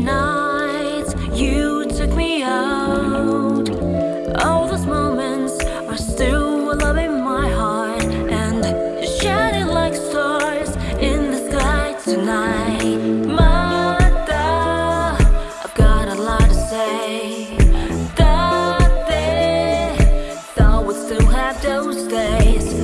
nights you took me out. All those moments are still alive in my heart, and shining like stars in the sky tonight. Mother, I've got a lot to say. They thought we'd still have those days.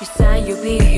you said you'd be